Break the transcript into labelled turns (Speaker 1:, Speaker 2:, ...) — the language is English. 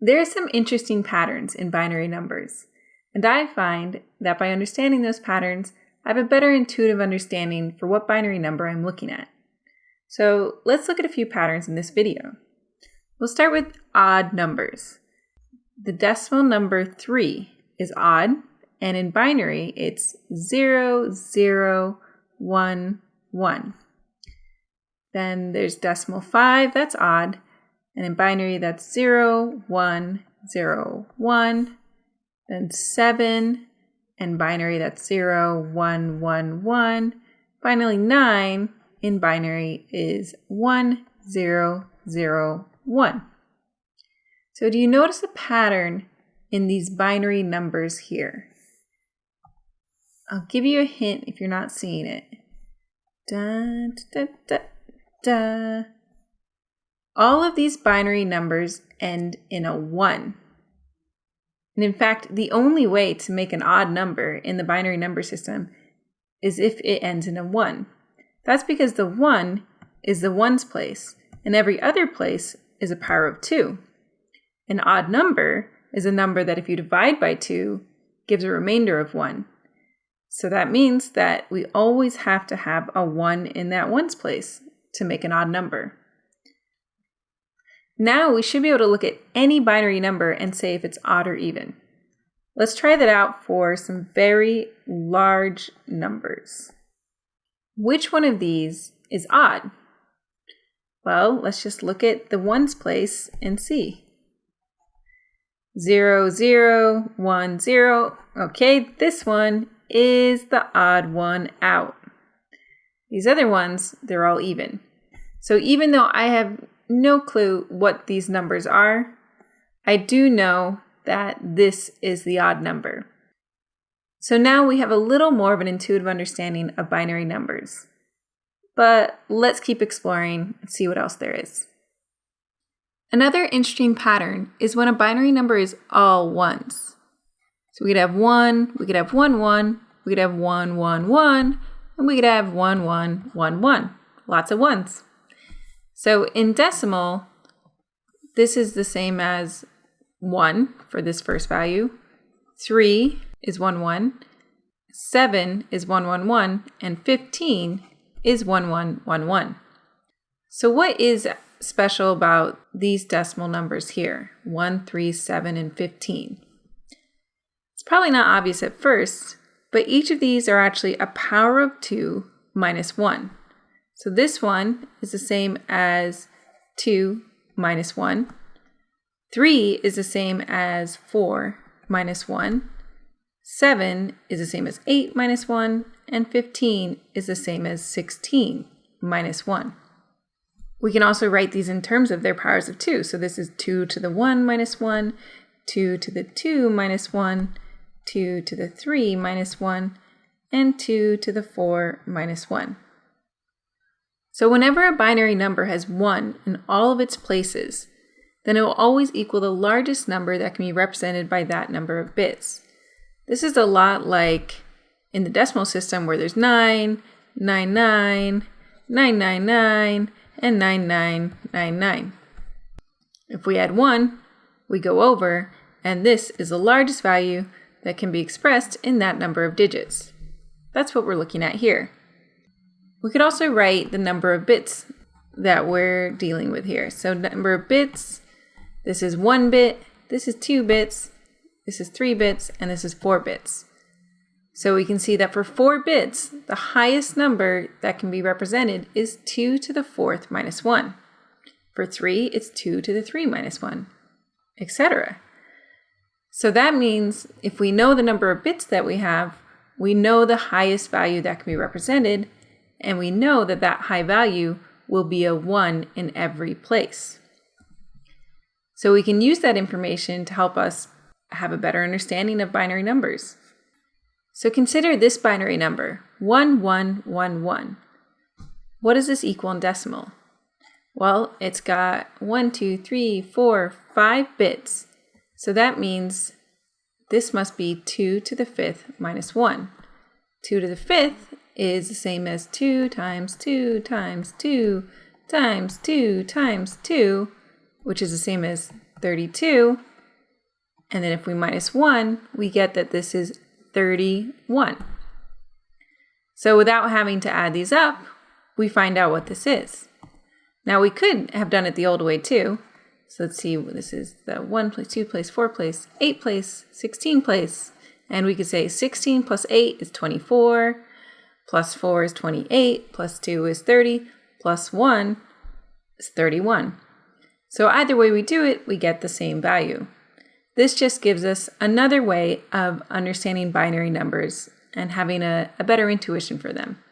Speaker 1: There are some interesting patterns in binary numbers, and I find that by understanding those patterns, I have a better intuitive understanding for what binary number I'm looking at. So let's look at a few patterns in this video. We'll start with odd numbers. The decimal number 3 is odd, and in binary, it's 0, 0, 1, 1. Then there's decimal 5, that's odd, and in binary, that's 0, 1, 0, 1. Then 7, and binary, that's 0, 1, 1, 1. Finally, 9 in binary is 1, 0, 0, 1. So do you notice a pattern in these binary numbers here? I'll give you a hint if you're not seeing it. Da, da, da, da. All of these binary numbers end in a 1. And in fact, the only way to make an odd number in the binary number system is if it ends in a 1. That's because the 1 is the ones place, and every other place is a power of 2. An odd number is a number that if you divide by 2 gives a remainder of 1. So that means that we always have to have a 1 in that ones place to make an odd number. Now we should be able to look at any binary number and say if it's odd or even. Let's try that out for some very large numbers. Which one of these is odd? Well, let's just look at the ones place and see. 0, 0, 1, 0. Okay, this one is the odd one out. These other ones, they're all even. So even though I have no clue what these numbers are, I do know that this is the odd number. So now we have a little more of an intuitive understanding of binary numbers. But let's keep exploring and see what else there is. Another interesting pattern is when a binary number is all ones. So we could have 1, we could have 1, 1, we could have 1, 1, 1, and we could have 1, 1, 1, 1. Lots of ones. So in decimal, this is the same as 1 for this first value. 3 is 1, 1. 7 is 1, 1, 1. And 15 is 1, 1, 1, 1. So what is special about these decimal numbers here, 1, 3, 7, and 15? It's probably not obvious at first, but each of these are actually a power of 2 minus 1. So this one is the same as 2 minus 1. 3 is the same as 4 minus 1. 7 is the same as 8 minus 1. And 15 is the same as 16 minus 1. We can also write these in terms of their powers of 2. So this is 2 to the 1 minus 1, 2 to the 2 minus 1, 2 to the 3 minus 1, and 2 to the 4 minus 1. So whenever a binary number has 1 in all of its places, then it will always equal the largest number that can be represented by that number of bits. This is a lot like in the decimal system where there's 9, 99, 999, and 9999. If we add 1, we go over, and this is the largest value that can be expressed in that number of digits. That's what we're looking at here. We could also write the number of bits that we're dealing with here. So number of bits, this is one bit, this is two bits, this is three bits, and this is four bits. So we can see that for four bits, the highest number that can be represented is 2 to the fourth minus 1. For 3, it's 2 to the 3 minus 1, etc. So that means if we know the number of bits that we have, we know the highest value that can be represented, and we know that that high value will be a 1 in every place. So we can use that information to help us have a better understanding of binary numbers. So consider this binary number, 1111. What does this equal in decimal? Well, it's got 1, 2, 3, 4, 5 bits. So that means this must be 2 to the 5th minus 1. 2 to the 5th is the same as 2 times 2 times 2 times 2 times 2, which is the same as 32. And then if we minus 1, we get that this is 31. So without having to add these up, we find out what this is. Now we could have done it the old way too. So let's see, this is the 1 place, 2 place, 4 place, 8 place, 16 place. And we could say 16 plus 8 is 24, plus 4 is 28, plus 2 is 30, plus 1 is 31. So either way we do it, we get the same value. This just gives us another way of understanding binary numbers and having a, a better intuition for them.